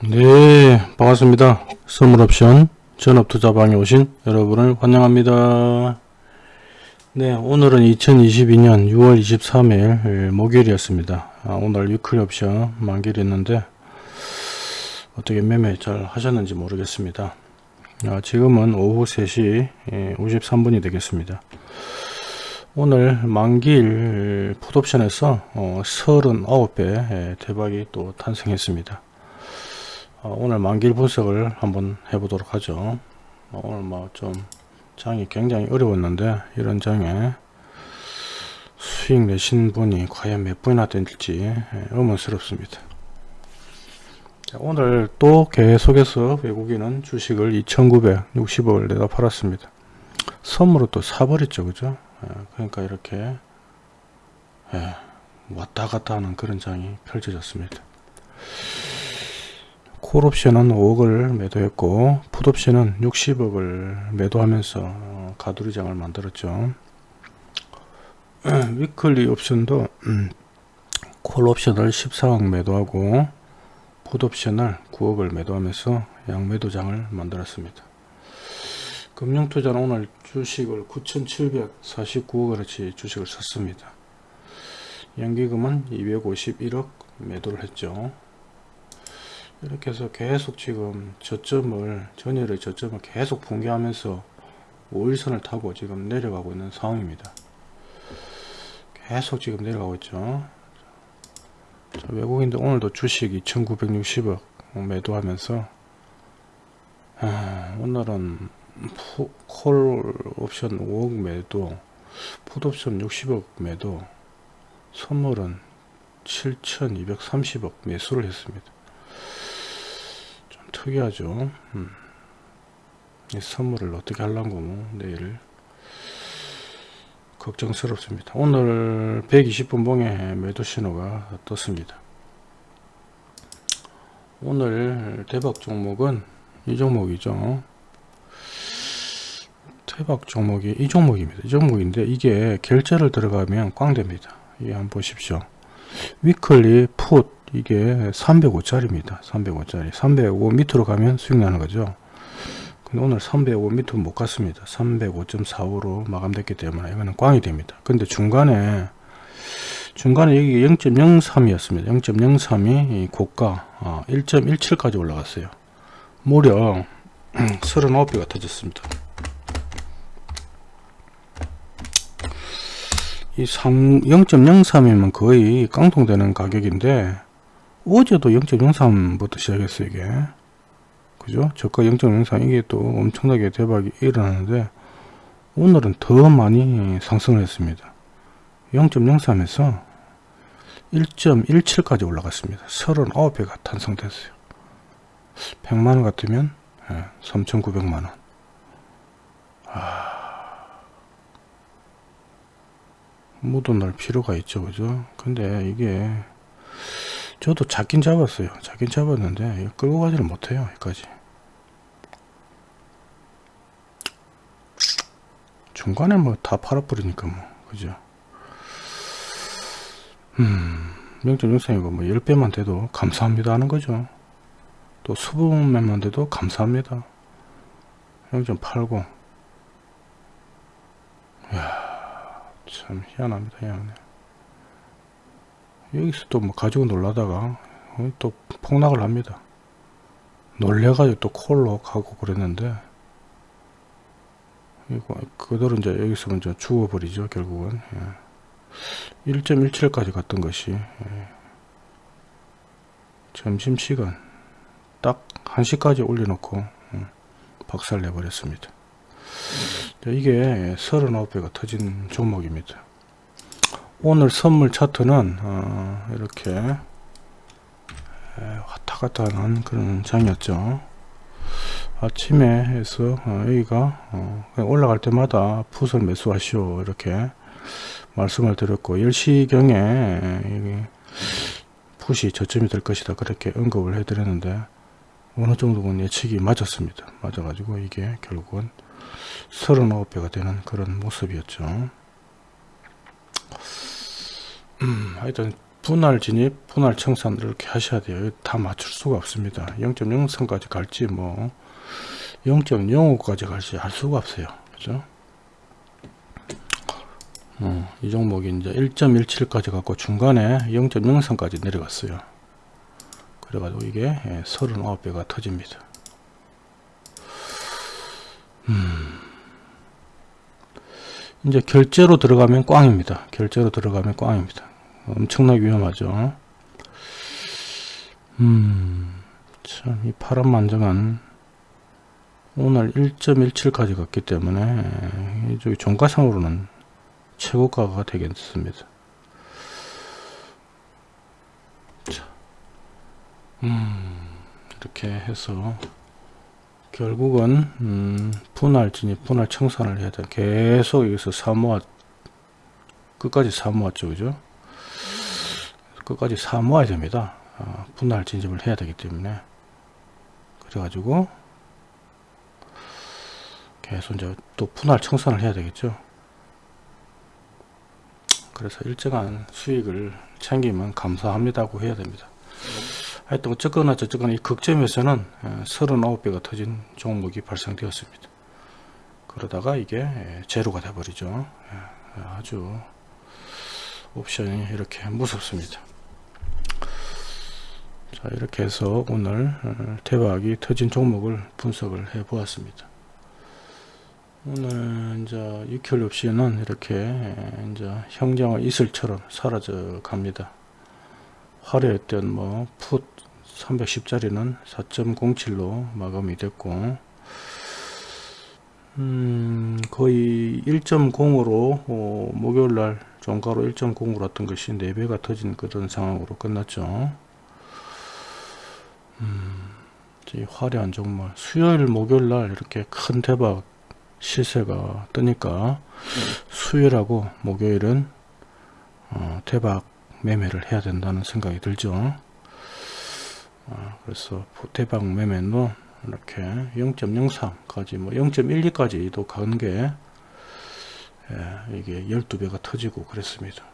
네 반갑습니다. 선물옵션 전업투자방에 오신 여러분을 환영합니다. 네 오늘은 2022년 6월 23일 목요일이었습니다. 아, 오늘 위클리 옵션 만기일이었는데 어떻게 매매 잘 하셨는지 모르겠습니다. 아, 지금은 오후 3시 53분이 되겠습니다. 오늘 만기일 풋옵션에서 어, 39배 대박이 또 탄생했습니다. 어, 오늘 만기일 분석을 한번 해보도록 하죠. 어, 오늘 뭐 좀 장이 굉장히 어려웠는데 이런 장에 수익 내신 분이 과연 몇 분이나 될지 예, 의문스럽습니다. 자, 오늘 또 계속해서 외국인은 주식을 2960억을 내다 팔았습니다. 선물로 또 사버렸죠 그죠? 예, 그러니까 이렇게 예, 왔다 갔다 하는 그런 장이 펼쳐졌습니다 콜옵션은 5억을 매도했고 풋옵션은 60억을 매도하면서 어, 가두리장을 만들었죠. 위클리 옵션도 음, 콜옵션을 14억 매도하고 풋옵션을 9억을 매도하면서 양매도장을 만들었습니다. 금융투자는 오늘 주식을 9,749억어치 주식을 샀습니다. 연기금은 251억 매도를 했죠 이렇게 해서 계속 지금 저점을 전일의 저점을 계속 붕괴하면서 5일선을 타고 지금 내려가고 있는 상황입니다. 계속 지금 내려가고 있죠. 자, 외국인들 오늘도 주식 2960억 매도하면서 아, 오늘은 푸, 콜 옵션 5억 매도 풋 옵션 60억 매도 선물은 7230억 매수를 했습니다 특이하죠. 음. 이 선물을 어떻게 하려고 내일 걱정스럽습니다. 오늘 120분 봉에 매도 신호가 떴습니다. 오늘 대박 종목은 이 종목이죠. 대박 종목이 이 종목입니다. 이 종목인데 이게 결제를 들어가면 꽝 됩니다. 이 한번 보십시오 위클리 풋 이게 305짜리입니다. 305짜리. 305 밑으로 가면 수익 나는 거죠. 근데 오늘 305 밑으로 못 갔습니다. 305.45로 마감됐기 때문에 이거는 꽝이 됩니다. 근데 중간에 중간에 여기 0.03이었습니다. 0.03이 고가 어, 1.17까지 올라갔어요. 무려 39배가 터졌습니다 이 0.03이면 거의 깡통되는 가격인데 어제도 0.03부터 시작했어요 이게. 그죠? 저가 0.03 이게 또 엄청나게 대박이 일어나는데 오늘은 더 많이 상승을 했습니다. 0.03에서 1.17까지 올라갔습니다. 39배가 탄성됐어요. 100만원 같으면 3,900만원. 아... 묻어 놓을 필요가 있죠 그죠? 근데 이게 저도 잡긴 잡았어요. 잡긴 잡았는데 끌고 가지는 못해요 여기까지. 중간에 뭐 다 팔아버리니까 뭐 그죠? 음 0.63이고 뭐 10배만 돼도 감사합니다 하는 거죠. 또 수분면만 돼도 감사합니다. 0.89 이야 참 희한합니다 희한해 여기서 또 뭐 가지고 놀라다가 또 폭락을 합니다. 놀래가지고 또 콜로 가고 그랬는데 이거 그대로 이제 여기서 먼저 죽어버리죠 결국은 예. 1.17까지 갔던 것이 예. 점심시간 딱 1시까지 올려놓고 예. 박살 내버렸습니다 이게 39배가 터진 종목입니다. 오늘 선물 차트는 어, 이렇게 왔다 갔다 하는 그런 장이었죠. 아침에 해서 어, 여기가 어, 올라갈 때마다 풋을 매수하시오 이렇게 말씀을 드렸고 10시경에 풋이 저점이 될 것이다 그렇게 언급을 해 드렸는데 어느 정도는 예측이 맞았습니다. 맞아 가지고 이게 결국은 39배가 되는 그런 모습이었죠 음, 하여튼 분할 진입, 분할 청산 이렇게 하셔야 돼요. 다 맞출 수가 없습니다. 0.0선까지 갈지 뭐 0.05까지 갈지 알 수가 없어요. 그죠? 어, 이 종목이 이제 1.17까지 갖고 중간에 0.0선까지 내려갔어요. 그래가지고 이게 39배가 터집니다. 음. 이제 결제로 들어가면 꽝입니다. 결제로 들어가면 꽝입니다. 엄청나게 위험하죠. 음, 참, 이 파란만장한 오늘 1.17까지 갔기 때문에 이쪽이 종가상으로는 최고가가 되겠습니다. 자, 음, 이렇게 해서 결국은 음, 분할 진입, 분할 청산을 해야 돼. 계속 여기서 사모아 끝까지 사모았죠, 그죠? 끝까지 사모아야 됩니다. 어, 분할 진입을 해야 되기 때문에 그래 가지고 계속 이제 또 분할 청산을 해야 되겠죠. 그래서 일정한 수익을 챙기면 감사합니다고 해야 됩니다. 하여튼 어쨌거나 저쨌거나 이 극점에서는 39배가 터진 종목이 발생되었습니다. 그러다가 이게 제로가 돼버리죠. 아주 옵션이 이렇게 무섭습니다. 자 이렇게 해서 오늘 대박이 터진 종목을 분석을 해 보았습니다. 오늘 이제 6개월 옵션은 이렇게 이제 형장의 이슬처럼 사라져 갑니다. 화려했던 뭐 풋 310짜리는 4.07로 마감이 됐고 음 거의 1.0으로 어, 목요일날 종가로 1.0으로 왔던 것이 4배가 터진 그런 상황으로 끝났죠. 음, 화려한 종목 수요일 목요일날 이렇게 큰 대박 시세가 뜨니까 수요일하고 목요일은 어, 대박 매매를 해야 된다는 생각이 들죠. 아, 그래서 대박 매매는 이렇게 0.03까지 뭐 0.12까지도 가는 게 예, 이게 12배가 터지고 그랬습니다.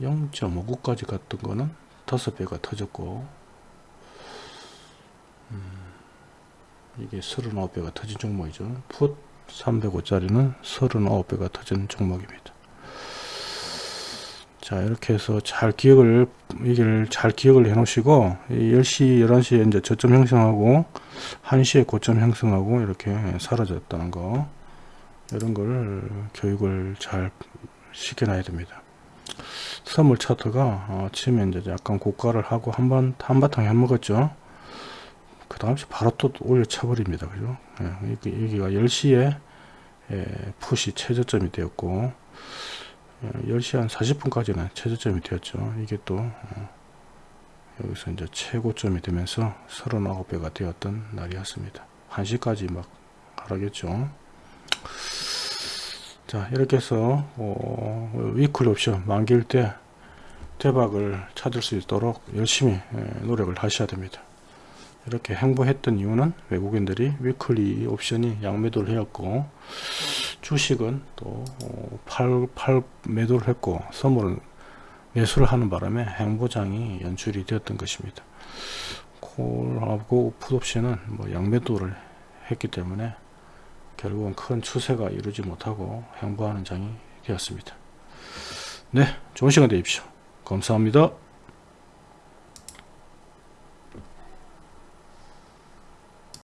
0.59까지 갔던 거는 5배가 터졌고 음, 이게 39배가 터진 종목이죠. 풋 305짜리는 39배가 터진 종목입니다 자 이렇게 해서 잘 기억을 이걸 잘 기억을 해 놓으시고 10시 11시에 이제 저점 형성하고 1시에 고점 형성하고 이렇게 사라졌다는 거. 이런 걸 교육을 잘 시켜놔야 됩니다. 선물 차트가 아침에 이제 약간 고가를 하고 한번 한바탕 해먹었죠. 그 다음 바로 또 올려쳐 버립니다. 그죠? 예, 여기가 10시에 예, 푸시 최저점이 되었고 10시 한 40분까지는 최저점이 되었죠. 이게 또 어, 여기서 이제 최고점이 되면서 39배가 되었던 날이었습니다. 1시까지 막 하락했죠. 자 이렇게 해서 어, 위클 옵션 만기일 때 대박을 찾을 수 있도록 열심히 노력을 하셔야 됩니다. 이렇게 행보했던 이유는 외국인들이 위클리 옵션이 양매도를 해왔고 주식은 또 팔, 팔 매도를 했고 선물은 매수를 하는 바람에 행보장이 연출이 되었던 것입니다. 콜하고 풋옵션은 뭐 양매도를 했기 때문에 결국은 큰 추세가 이루지 못하고 행보하는 장이 되었습니다. 네, 좋은 시간 되십시오. 감사합니다.